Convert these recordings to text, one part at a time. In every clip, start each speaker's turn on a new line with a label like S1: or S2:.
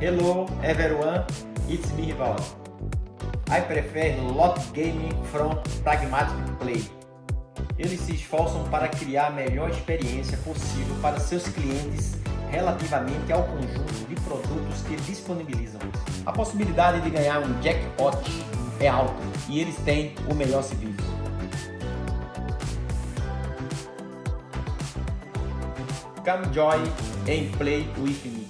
S1: Hello everyone, it's me Rival. I prefer lot gaming from pragmatic play. Eles se esforçam para criar a melhor experiência possível para seus clientes relativamente ao conjunto de produtos que disponibilizam. A possibilidade de ganhar um jackpot é alta e eles têm o melhor serviço. Come join and play with me.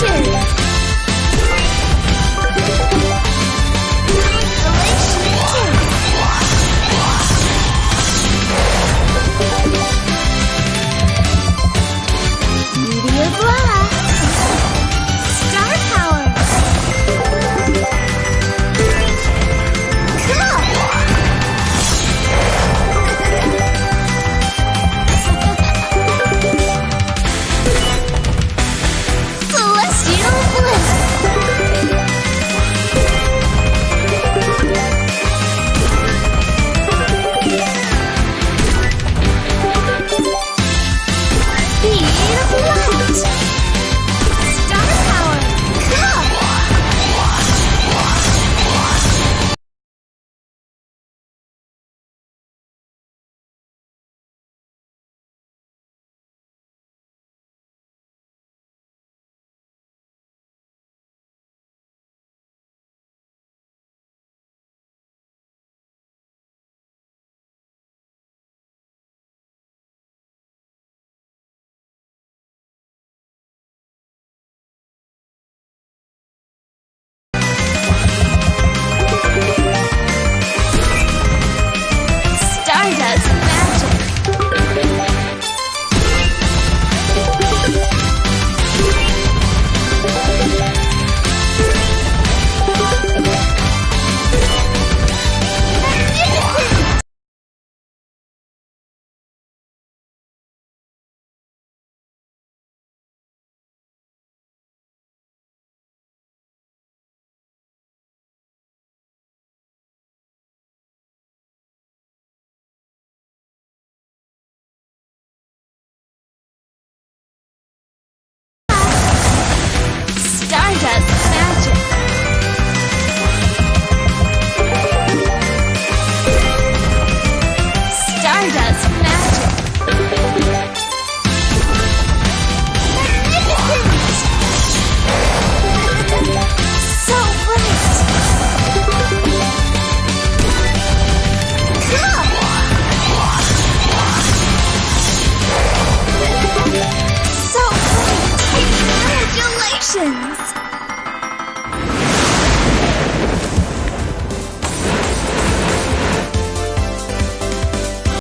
S2: Action!